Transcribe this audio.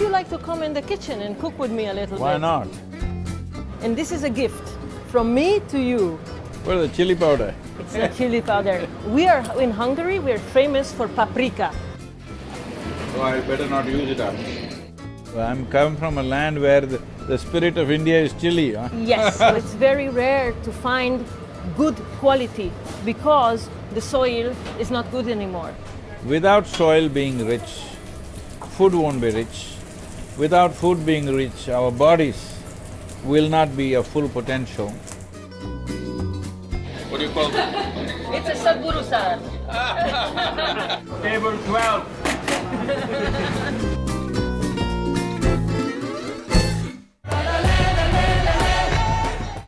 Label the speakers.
Speaker 1: like to come in the kitchen and cook with me a little
Speaker 2: Why
Speaker 1: bit?
Speaker 2: not?
Speaker 1: And this is a gift from me to you.
Speaker 2: What is the chili powder?
Speaker 1: It's the chili powder. We are in Hungary, we are famous for paprika.
Speaker 2: So I better not use it up. I'm come from a land where the, the spirit of India is chili, huh?
Speaker 1: Yes, so it's very rare to find good quality because the soil is not good anymore.
Speaker 2: Without soil being rich, food won't be rich. Without food being rich, our bodies will not be of full potential. What do you call that?
Speaker 1: It's a Sadhguru